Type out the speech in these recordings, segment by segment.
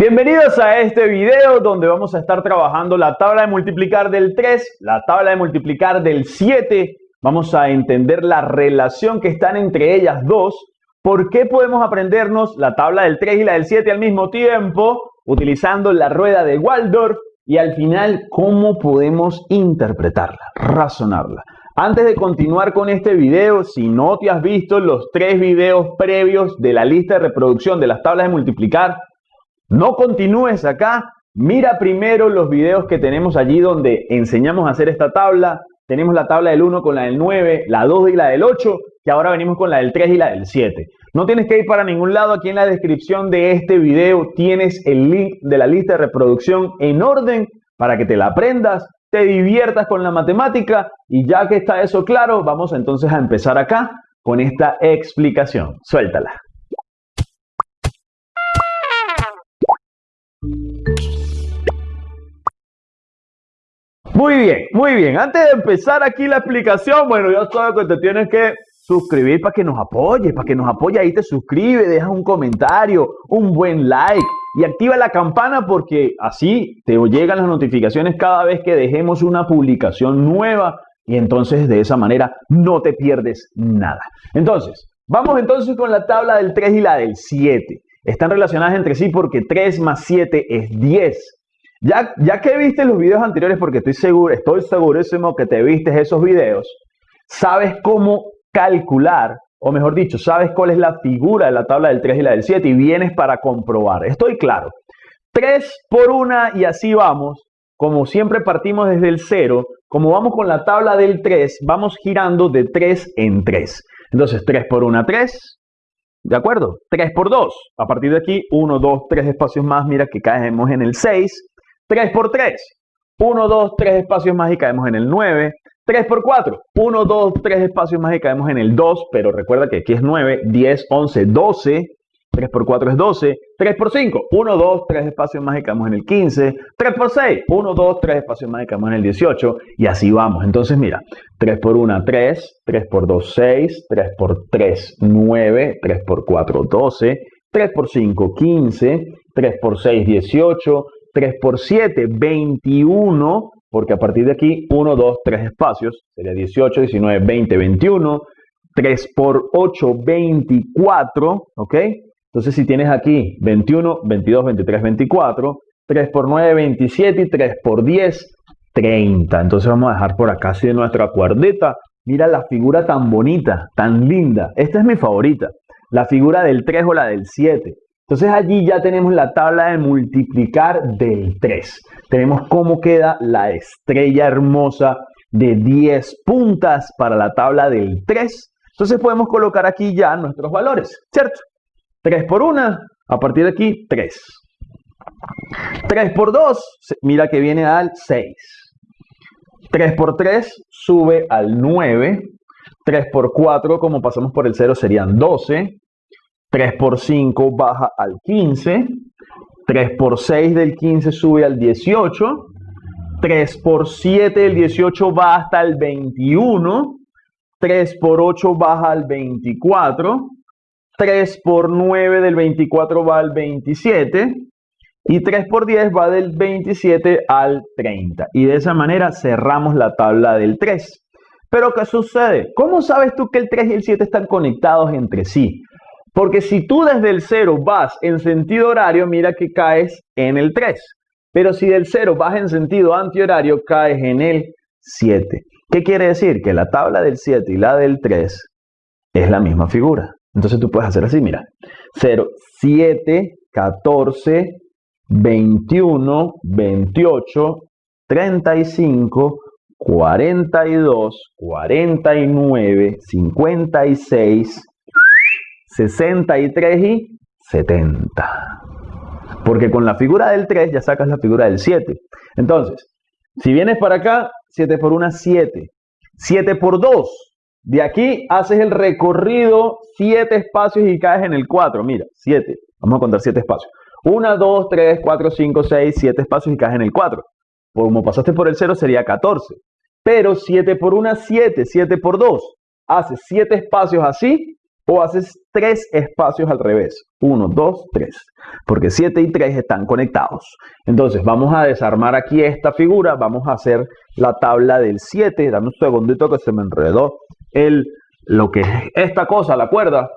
Bienvenidos a este video donde vamos a estar trabajando la tabla de multiplicar del 3, la tabla de multiplicar del 7. Vamos a entender la relación que están entre ellas dos. ¿Por qué podemos aprendernos la tabla del 3 y la del 7 al mismo tiempo? Utilizando la rueda de Waldorf. Y al final, ¿cómo podemos interpretarla, razonarla? Antes de continuar con este video, si no te has visto los tres videos previos de la lista de reproducción de las tablas de multiplicar, no continúes acá, mira primero los videos que tenemos allí donde enseñamos a hacer esta tabla. Tenemos la tabla del 1 con la del 9, la 2 y la del 8, que ahora venimos con la del 3 y la del 7. No tienes que ir para ningún lado, aquí en la descripción de este video tienes el link de la lista de reproducción en orden para que te la aprendas, te diviertas con la matemática y ya que está eso claro, vamos entonces a empezar acá con esta explicación. Suéltala. Muy bien, muy bien. Antes de empezar aquí la explicación, bueno, ya sabes que te tienes que suscribir para que nos apoye, para que nos apoye ahí te suscribe, deja un comentario, un buen like y activa la campana porque así te llegan las notificaciones cada vez que dejemos una publicación nueva y entonces de esa manera no te pierdes nada. Entonces, vamos entonces con la tabla del 3 y la del 7. Están relacionadas entre sí porque 3 más 7 es 10. Ya, ya que viste los videos anteriores, porque estoy seguro, estoy segurísimo que te viste esos videos, sabes cómo calcular, o mejor dicho, sabes cuál es la figura de la tabla del 3 y la del 7 y vienes para comprobar. Estoy claro. 3 por 1 y así vamos. Como siempre partimos desde el 0, como vamos con la tabla del 3, vamos girando de 3 en 3. Entonces 3 por 1, 3. ¿De acuerdo? 3 por 2. A partir de aquí, 1, 2, 3 espacios más. Mira que caemos en el 6. 3 por 3. 1, 2, 3 espacios más y caemos en el 9. 3 por 4. 1, 2, 3 espacios más y caemos en el 2. Pero recuerda que aquí es 9, 10, 11, 12. 3 por 4 es 12. 3 por 5. 1, 2, 3 espacios más y caemos en el 15. 3 por 6. 1, 2, 3 espacios más y caemos en el 18. Y así vamos. Entonces mira. 3 por 1, 3. 3 por 2, 6. 3 por 3, 9. 3 por 4, 12. 3 por 5, 15. 3 por 6, 18. 3 por 7, 21, porque a partir de aquí 1, 2, 3 espacios, sería 18, 19, 20, 21. 3 por 8, 24, ¿ok? Entonces si tienes aquí 21, 22, 23, 24, 3 por 9, 27 y 3 por 10, 30. Entonces vamos a dejar por acá así de nuestra cuerdita. Mira la figura tan bonita, tan linda. Esta es mi favorita. La figura del 3 o la del 7. Entonces allí ya tenemos la tabla de multiplicar del 3. Tenemos cómo queda la estrella hermosa de 10 puntas para la tabla del 3. Entonces podemos colocar aquí ya nuestros valores, ¿cierto? 3 por 1, a partir de aquí 3. 3 por 2, mira que viene al 6. 3 por 3 sube al 9. 3 por 4, como pasamos por el 0, serían 12. 3 por 5 baja al 15. 3 por 6 del 15 sube al 18. 3 por 7 del 18 va hasta el 21. 3 por 8 baja al 24. 3 por 9 del 24 va al 27. Y 3 por 10 va del 27 al 30. Y de esa manera cerramos la tabla del 3. Pero ¿qué sucede? ¿Cómo sabes tú que el 3 y el 7 están conectados entre sí? Porque si tú desde el 0 vas en sentido horario, mira que caes en el 3. Pero si del 0 vas en sentido antihorario, caes en el 7. ¿Qué quiere decir? Que la tabla del 7 y la del 3 es la misma figura. Entonces tú puedes hacer así, mira. 0, 7, 14, 21, 28, 35, 42, 49, 56, 63 y 70. Porque con la figura del 3 ya sacas la figura del 7. Entonces, si vienes para acá, 7 por 1, 7. 7 por 2. De aquí haces el recorrido 7 espacios y caes en el 4. Mira, 7. Vamos a contar 7 espacios. 1, 2, 3, 4, 5, 6, 7 espacios y caes en el 4. Como pasaste por el 0 sería 14. Pero 7 por 1, 7. 7 por 2. Haces 7 espacios así o haces tres espacios al revés. 1, 2, 3. Porque 7 y 3 están conectados. Entonces vamos a desarmar aquí esta figura. Vamos a hacer la tabla del 7. Dame un segundito que se me enredó el, lo que es esta cosa, la cuerda.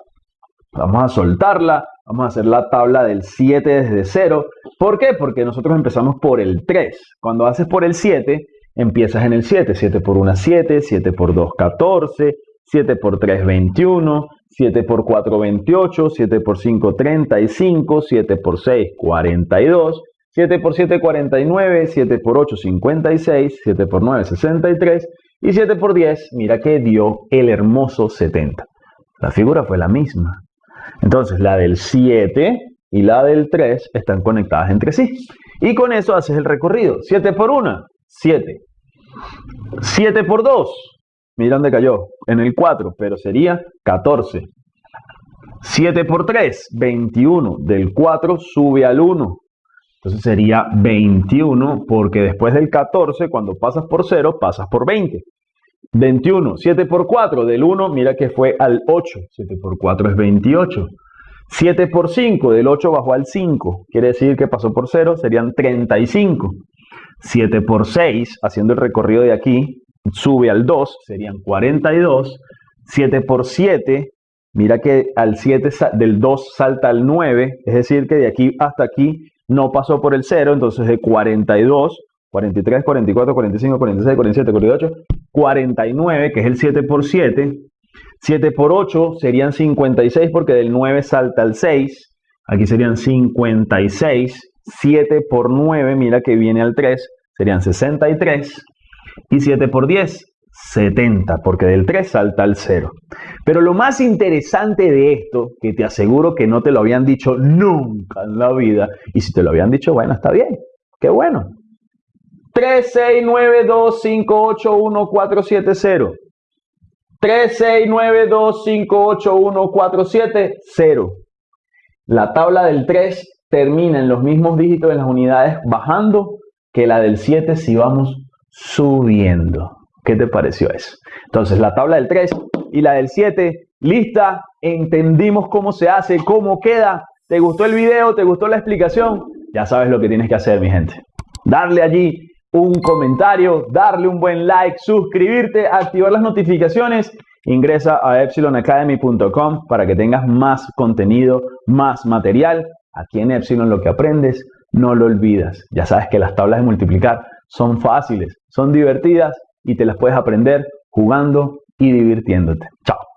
Vamos a soltarla. Vamos a hacer la tabla del 7 desde 0. ¿Por qué? Porque nosotros empezamos por el 3. Cuando haces por el 7, empiezas en el 7. 7 por 1, 7. 7 por 2, 14. 7 por 3, 21. 7 por 4, 28. 7 por 5, 35. 7 por 6, 42. 7 por 7, 49. 7 por 8, 56. 7 por 9, 63. Y 7 por 10, mira que dio el hermoso 70. La figura fue la misma. Entonces, la del 7 y la del 3 están conectadas entre sí. Y con eso haces el recorrido. 7 por 1, 7. 7 por 2, mira dónde cayó, en el 4, pero sería 14. 7 por 3, 21. Del 4 sube al 1. Entonces sería 21 porque después del 14, cuando pasas por 0, pasas por 20. 21. 7 por 4 del 1, mira que fue al 8. 7 por 4 es 28. 7 por 5 del 8 bajó al 5. Quiere decir que pasó por 0, serían 35. 7 por 6, haciendo el recorrido de aquí, sube al 2, serían 42. 7 por 7, mira que al 7 del 2 salta al 9, es decir que de aquí hasta aquí no pasó por el 0, entonces de 42, 43, 44, 45, 46, 47, 48, 49, que es el 7 por 7. 7 por 8 serían 56 porque del 9 salta al 6. Aquí serían 56. 7 por 9, mira que viene al 3, serían 63. Y 7 por 10, 70, porque del 3 salta al 0. Pero lo más interesante de esto, que te aseguro que no te lo habían dicho nunca en la vida, y si te lo habían dicho, bueno, está bien, qué bueno. 3, 6, 9, 2, 5, 8, 1, 4, 7, 0. 3, 6, 9, 2, 5, 8, 1, 4, 7, 0. La tabla del 3 termina en los mismos dígitos de las unidades bajando que la del 7 si vamos subiendo. ¿Qué te pareció eso? Entonces, la tabla del 3 y la del 7, lista, entendimos cómo se hace, cómo queda. ¿Te gustó el video? ¿Te gustó la explicación? Ya sabes lo que tienes que hacer, mi gente. Darle allí un comentario, darle un buen like, suscribirte, activar las notificaciones. Ingresa a epsilonacademy.com para que tengas más contenido, más material. Aquí en Epsilon lo que aprendes, no lo olvidas. Ya sabes que las tablas de multiplicar son fáciles, son divertidas y te las puedes aprender jugando y divirtiéndote. Chao.